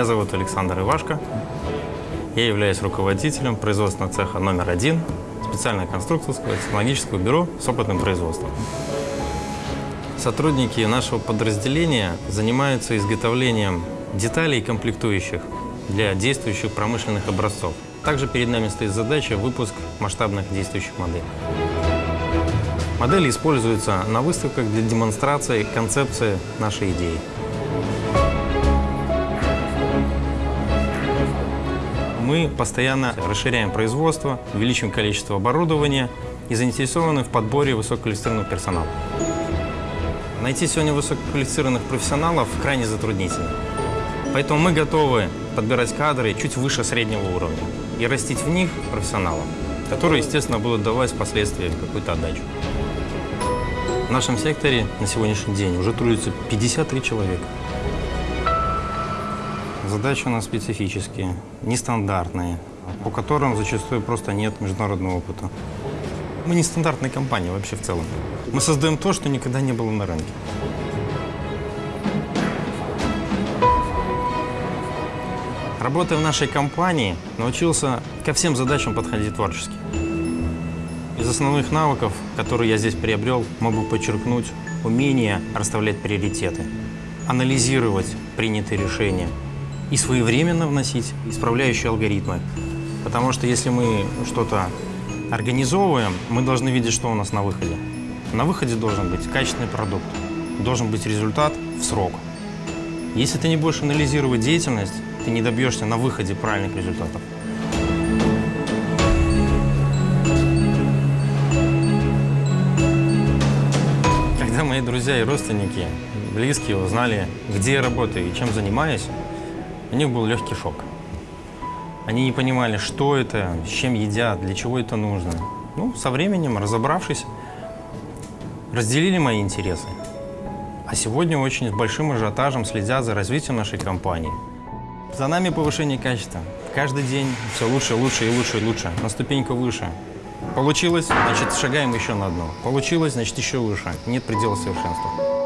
зовут Александр Ивашко. Я являюсь руководителем производственного цеха номер один специальное конструкторское технологическое бюро с опытным производством. Сотрудники нашего подразделения занимаются изготовлением деталей и комплектующих для действующих промышленных образцов. Также перед нами стоит задача выпуск масштабных действующих моделей. Модели используются на выставках для демонстрации концепции нашей идеи. Мы постоянно расширяем производство, увеличиваем количество оборудования и заинтересованы в подборе высококвалифицированного персонала. Найти сегодня высококвалифицированных профессионалов крайне затруднительно. Поэтому мы готовы подбирать кадры чуть выше среднего уровня и растить в них профессионалов, которые, естественно, будут давать впоследствии какую-то отдачу. В нашем секторе на сегодняшний день уже трудится 53 человека. Задачи у нас специфические, нестандартные, по которым зачастую просто нет международного опыта. Мы не стандартная компания вообще в целом. Мы создаем то, что никогда не было на рынке. Работая в нашей компании, научился ко всем задачам подходить творчески. Из основных навыков, которые я здесь приобрел, могу подчеркнуть умение расставлять приоритеты, анализировать принятые решения и своевременно вносить исправляющие алгоритмы. Потому что если мы что-то организовываем, мы должны видеть, что у нас на выходе. На выходе должен быть качественный продукт, должен быть результат в срок. Если ты не будешь анализировать деятельность, ты не добьешься на выходе правильных результатов. Когда мои друзья и родственники, близкие узнали, где я работаю и чем занимаюсь, у них был легкий шок. Они не понимали, что это, с чем едят, для чего это нужно. Ну, со временем, разобравшись, разделили мои интересы. А сегодня очень с большим ажиотажем следят за развитием нашей компании. За нами повышение качества. Каждый день все лучше, лучше и лучше и лучше, на ступеньку выше. Получилось, значит, шагаем еще на одну. Получилось, значит, еще выше. Нет предела совершенства.